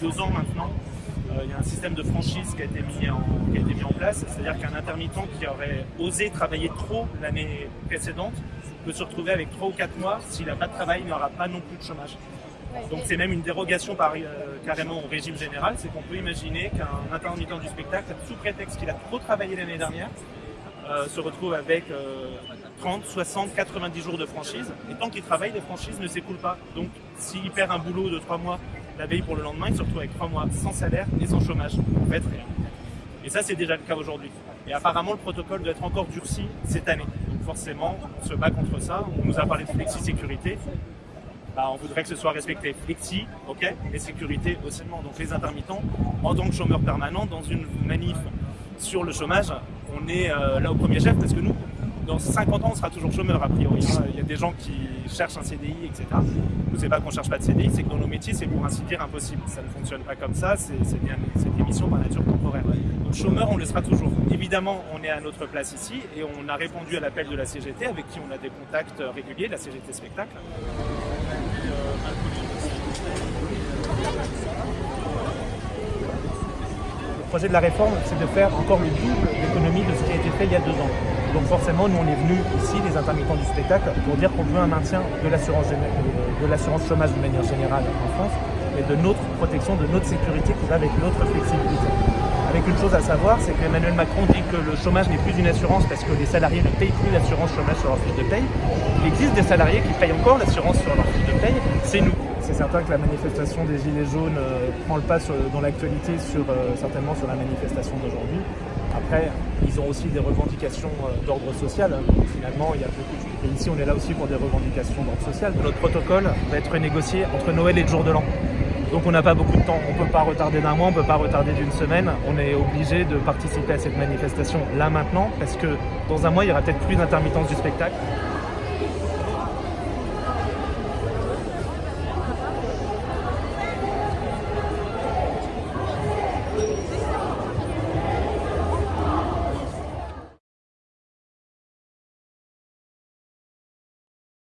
deux ans maintenant, euh, il y a un système de franchise qui a été mis en, place. C'est-à-dire qu'un intermittent qui aurait osé travailler trop l'année précédente peut se retrouver avec trois ou quatre mois. S'il n'a pas de travail, il n'aura pas non plus de chômage. Donc c'est même une dérogation par, euh, carrément au régime général, c'est qu'on peut imaginer qu'un intermittent du spectacle, sous prétexte qu'il a trop travaillé l'année dernière, euh, se retrouve avec 30, 60, 90 jours de franchise. Et tant qu'il travaille, les franchises ne s'écoulent pas. Donc s'il perd un boulot de 3 mois la veille pour le lendemain, il se retrouve avec 3 mois sans salaire et sans chômage. En fait, rien. Et ça, c'est déjà le cas aujourd'hui. Et apparemment, le protocole doit être encore durci cette année. Forcément, on se bat contre ça. On nous a parlé de flexi-sécurité. Bah, on voudrait que ce soit respecté. Flexi, ok, mais sécurité aussi. Donc les intermittents, en tant que chômeurs permanents, dans une manif sur le chômage, on est euh, là au premier chef parce que nous, dans 50 ans, on sera toujours chômeur a priori. Hein. Il y a des gens qui cherchent un CDI, etc. Nous, c'est pas qu'on cherche pas de CDI, c'est que dans nos métiers, c'est pour ainsi dire impossible. Ça ne fonctionne pas comme ça, c'est des missions par nature temporaire. Donc chômeur, on le sera toujours. Évidemment, on est à notre place ici et on a répondu à l'appel de la CGT avec qui on a des contacts réguliers, la CGT Spectacle. Projet de la réforme, c'est de faire encore le double d'économie de ce qui a été fait il y a deux ans. Donc forcément, nous, on est venus ici, les intermittents du spectacle, pour dire qu'on veut un maintien de l'assurance chômage de manière générale en France et de notre protection, de notre sécurité qui va avec notre flexibilité. Avec une chose à savoir, c'est qu'Emmanuel Macron dit que le chômage n'est plus une assurance parce que les salariés ne payent plus l'assurance chômage sur leur fiche de paye. Il existe des salariés qui payent encore l'assurance sur leur fiche de paye, c'est nous. C'est certain que la manifestation des Gilets jaunes euh, prend le pas dans l'actualité, sur, euh, certainement sur la manifestation d'aujourd'hui. Après, ils ont aussi des revendications euh, d'ordre social. Finalement, il y a beaucoup de... Et ici, on est là aussi pour des revendications d'ordre social. Notre protocole va être négocié entre Noël et le jour de l'an. Donc on n'a pas beaucoup de temps, on ne peut pas retarder d'un mois, on ne peut pas retarder d'une semaine. On est obligé de participer à cette manifestation là maintenant parce que dans un mois, il y aura peut-être plus d'intermittence du spectacle.